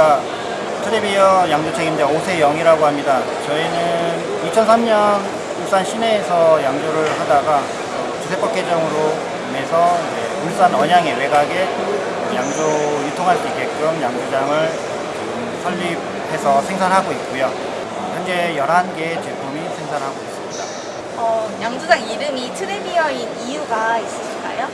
안녕하십니까. 트레비어 양조 책임자 오세영이라고 합니다. 저희는 2003년 울산 시내에서 양조를 하다가 주세법 개정으로 인해서 울산 언양의 외곽에 양조 유통할 수 있게끔 양조장을 설립해서 생산하고 있고요. 현재 11개의 제품이 생산하고 있습니다. 어, 양조장 이름이 트레비어인 이유가 있으실까요?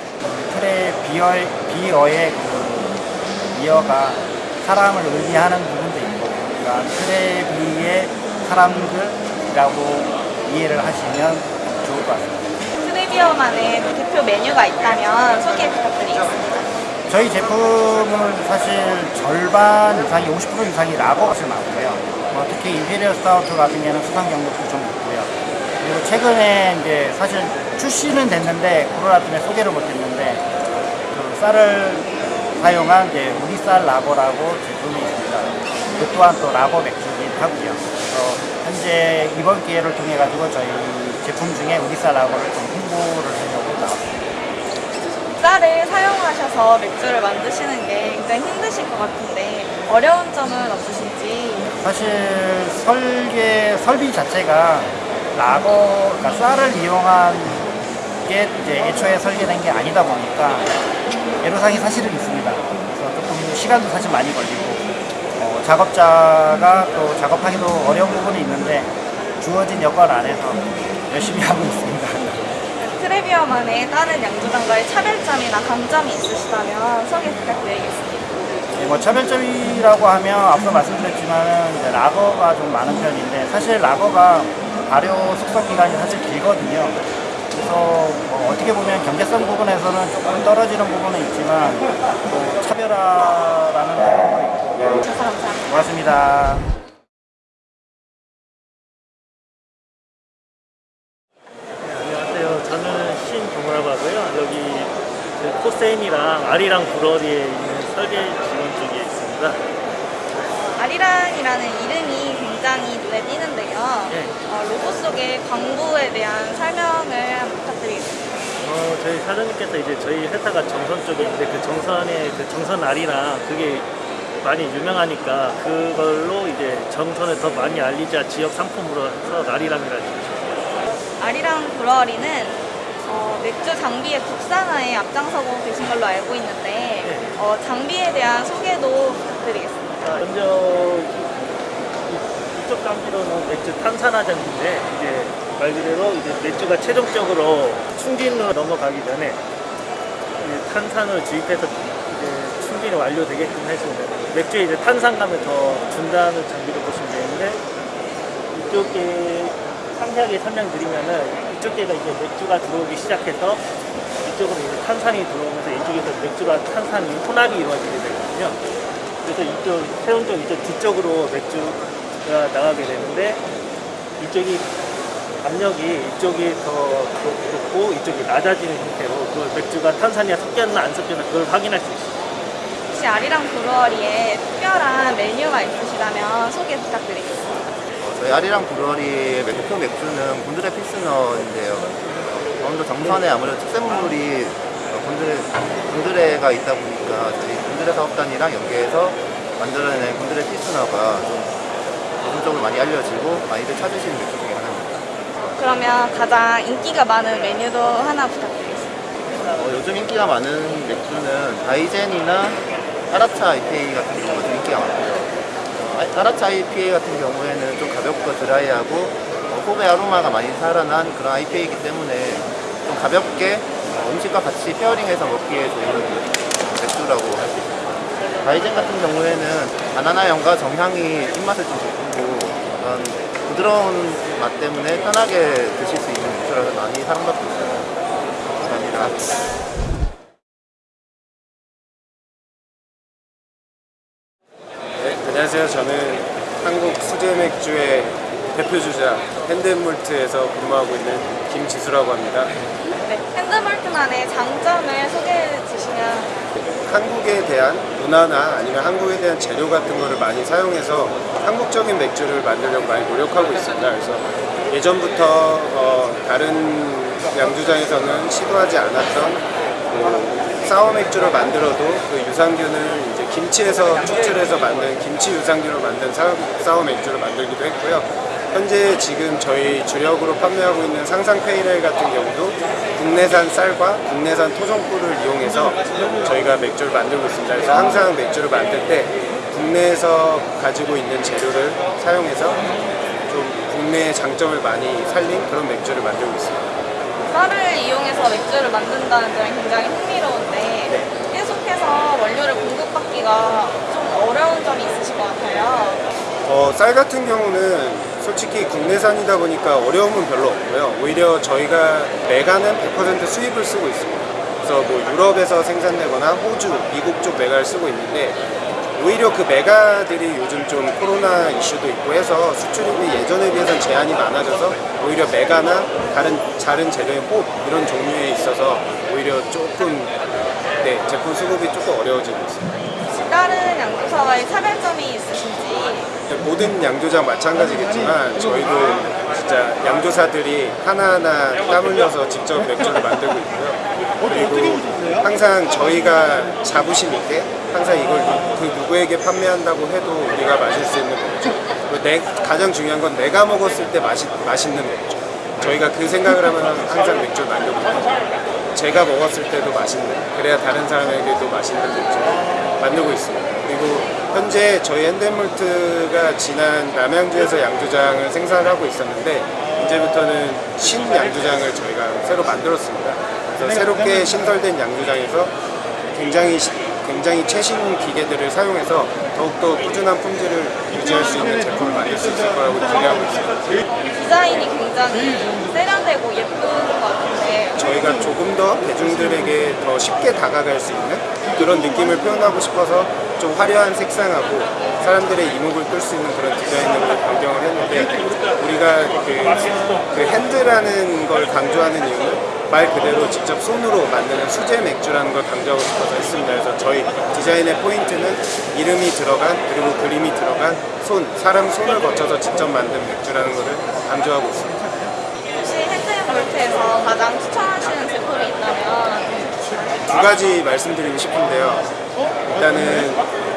트레비어, 비어의 그 비어가 사람을 의미하는 부분도 있고, 그러니까 트레비의 사람들이라고 이해를 하시면 좋을 것 같습니다. 트레비어만의 대표 메뉴가 있다면 소개 부탁드리겠습니다. 저희 제품은 사실 절반 이상이 50% 이상이 라거 값을 나오고요. 뭐 특히 Imperial Stout 같은 경우는 수상 경력도 좀 있고요. 그리고 최근에 이제 사실 출시는 됐는데 코로나 때문에 소개를 못했는데 그 쌀을 사용한 이제 우리 쌀 라거라고 제품이 있습니다. 그 또한 또 라거 맥주긴 하고요. 그래서 현재 이번 기회를 통해 가지고 저희 제품 중에 우리 쌀 라거를 좀 홍보를 하려고 나왔습니다. 쌀을 사용하셔서 맥주를 만드시는 게 굉장히 힘드실 것 같은데 어려운 점은 없으신지 사실 설계 설비 자체가 라거 그러니까 쌀을 이용한 게 이제 애초에 설계된 게 아니다 보니까 애로사항이 사실은 있습니다. 그래서 조금 시간도 사실 많이 걸리고 어, 작업자가 또 작업하기도 어려운 부분이 있는데 주어진 여건 안에서 열심히 하고 있습니다. 트레비어만의 다른 양조장과의 차별점이나 강점이 있으시다면 소개 부탁드리겠습니다. 네, 뭐 차별점이라고 하면 앞서 말씀드렸지만 이제 라거가 좀 많은 편인데 사실 라거가 발효 숙성 기간이 사실 길거든요. 그래서 뭐 어떻게 보면 경제성 부분에서는 조금 떨어지는 부분은 있지만 또 차별화라는 부분도 있고. 고맙습니다. 안녕하세요. 저는 신동우라고 하고요. 여기 그 코세임이랑 아리랑 브러리에 있는 설계 지원 쪽에 있습니다. 아리랑이라는 이름이 굉장히 눈에 띄는데요. 네. 어, 로고 속의 광고에 대한 설명을 한번 부탁드리겠습니다. 어, 저희 사장님께서 이제 저희 회사가 정선 쪽에 있는데 그 정선에 그 정선 아리랑 그게 많이 유명하니까 그걸로 이제 정선을 더 많이 알리자 지역 상품으로 해서 아리랑이라는 이름이죠. 아리랑 브러리는 어, 맥주 장비의 국산화에 앞장서고 계신 걸로 알고 있는데 네. 어, 장비에 대한 소개도 부탁드리겠습니다. 먼저 이- 이쪽 장비로는 맥주 탄산화 장비인데 이제 말 그대로 이제 맥주가 최종적으로 충진으로 넘어가기 전에 탄산을 주입해서 이제 충진이 완료되게끔 해주는 맥주에 이제 탄산감을 더 준다는 장비로 보시면 되는데 이쪽에 상세하게 설명드리면은 이쪽에가 이제 맥주가 들어오기 시작해서 이쪽으로 이제 탄산이 들어오면서 이쪽에서 맥주가 탄산이 혼합이 이루어지게 되거든요. 그래서 이쪽 세운 쪽 이쪽 뒤쪽으로 맥주가 나가게 되는데 이쪽이 압력이 이쪽이 더 높고 이쪽이 낮아지는 형태로 그 맥주가 탄산이 섞였나 안 섞였나 그걸 확인할 수 있어요. 혹시 아리랑 브러리에 특별한 메뉴가 있으시다면 소개 부탁드리겠습니다. 어, 저희 아리랑 브루어리의 대표 맥주는 곤드레 필스너인데요. 강원도 정선에 아무래도 특산물이 어, 곤드레, 곤드레가 있다 보니까 저희 곤드레 사업단이랑 연계해서 만들어낸 곤드레 필스너가 좀 대중적으로 많이 알려지고 많이들 찾으시는 맥주 중에. 그러면 가장 인기가 많은 메뉴도 하나 부탁드리겠습니다. 어, 요즘 인기가 많은 맥주는 다이젠이나 따라차 IPA 같은 경우가 좀 인기가 많고요. 아- 따라차 IPA 같은 경우에는 좀 가볍고 드라이하고 어, 호배 아로마가 많이 살아난 그런 IPA이기 때문에 좀 가볍게 어, 음식과 같이 페어링해서 먹기에 좋은 맥주라고 할 수 있습니다. 다이젠 같은 경우에는 바나나 향과 정향이 입맛을 좀 돋구고 그런 부드러운 맛 때문에 편하게 드실 수 있는 맥주라서 많이 사랑받고 있어요. 감사합니다. 네, 안녕하세요. 저는 한국 수제 맥주의 대표 주자 핸드몰트에서 근무하고 있는 김지수라고 합니다. 네, 핸드몰트만의 장점을 소개해 주시면 한국에 대한 문화나 아니면 한국에 대한 재료 같은 거를 많이 사용해서 한국적인 맥주를 만들려고 많이 노력하고 있습니다. 그래서 예전부터 어, 다른 양주장에서는 시도하지 않았던 뭐 sour 맥주를 만들어도 그 유산균을 이제 김치에서 추출해서 만든 김치 유산균으로 만든 sour 맥주를 만들기도 했고요. 현재 지금 저희 주력으로 판매하고 있는 상상 pale ale 같은 경우도 국내산 쌀과 국내산 토종꿀을 이용해서 저희가 맥주를 만들고 있습니다. 그래서 항상 맥주를 만들 때 국내에서 가지고 있는 재료를 사용해서 좀 국내의 장점을 많이 살린 그런 맥주를 만들고 있습니다. 쌀을 이용해서 맥주를 만든다는 점이 굉장히 흥미로운데 계속해서 원료를 공급받기가 좀 어려운 점이 있으실 것 같아요. 어, 쌀 같은 경우는 솔직히 국내산이다 보니까 어려움은 별로 없고요. 오히려 저희가 메가는 100% 수입을 쓰고 있습니다. 그래서 뭐 유럽에서 생산되거나 호주, 미국 쪽 메가를 쓰고 있는데 오히려 그 메가들이 요즘 좀 코로나 이슈도 있고 해서 수출입이 예전에 비해서는 제한이 많아져서 오히려 메가나 다른 다른 재료의 호흡 이런 종류에 있어서 오히려 조금 네, 제품 수급이 조금 어려워지고 있습니다. 다른 양조사와의 차별점이 있으신지 모든 양조장 마찬가지겠지만 저희도 진짜 양조사들이 하나하나 땀 흘려서 직접 맥주를 만들고 있고요. 그리고 항상 저희가 자부심 있게 항상 이걸 누- 그 누구에게 판매한다고 해도 우리가 마실 수 있는 맥주. 내, 가장 중요한 건 내가 먹었을 때 맛이, 맛있는 맥주. 저희가 그 생각을 하면 항상 맥주를 만들고 있거든요. 제가 먹었을 때도 맛있는 그래야 다른 사람에게도 맛있는 맥주를 만들고 있습니다. 그리고 현재 저희 핸드몰트가 지난 남양주에서 양조장을 생산을 하고 있었는데 이제부터는 신 양조장을 저희가 새로 만들었습니다. 그래서 새롭게 신설된 양조장에서 굉장히 시- 굉장히 최신 기계들을 사용해서 더욱더 꾸준한 품질을 유지할 수 있는 제품을 만들 수 있을 거라고 기대하고 있습니다. 디자인이 굉장히 세련되고 예쁜 것 같은데 저희가 조금 더 대중들에게 더 쉽게 다가갈 수 있는 그런 느낌을 표현하고 싶어서 좀 화려한 색상하고 사람들의 이목을 끌 수 있는 그런 디자인으로 변경을 했는데 우리가 그, 그 핸드라는 걸 강조하는 이유는 말 그대로 직접 손으로 만드는 수제 맥주라는 걸 강조하고 싶어서 했습니다. 그래서 저희 디자인의 포인트는 이름이 들어간 그리고 그림이 들어간 손, 사람 손을 거쳐서 직접 만든 맥주라는 것을 강조하고 있습니다. 혹시 핸드 몰트에서 가장 추천하시는 제품이 있다면 두 가지 말씀드리고 싶은데요. 일단은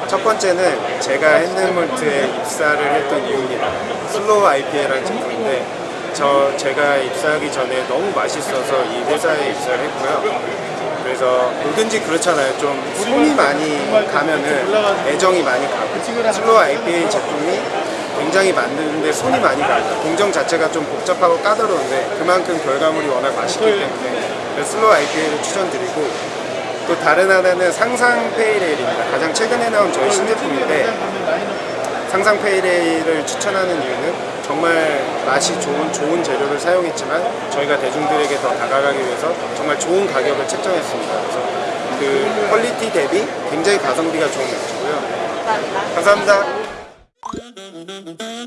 첫 번째는 제가 핸드몰트에 입사를 했던 이유입니다. Slow IPA라는 제품인데 저 제가 입사하기 전에 너무 맛있어서 이 회사에 입사를 했고요. 그래서 뭐든지 그렇잖아요. 좀 손이 많이 가면은 애정이 많이 가고 Slow IPA 제품이 굉장히 만드는데 손이 많이 가요. 공정 자체가 좀 복잡하고 까다로운데 그만큼 결과물이 워낙 맛있기 때문에 Slow IPA를 추천드리고 또 다른 하나는 상상 pale ale입니다. 가장 최근에 나온 저희 신제품인데 상상 pale ale을 추천하는 이유는 정말 맛이 좋은 좋은 재료를 사용했지만 저희가 대중들에게 더 다가가기 위해서 정말 좋은 가격을 책정했습니다. 그래서 그 퀄리티 대비 굉장히 가성비가 좋은 맥주고요. 감사합니다. 감사합니다.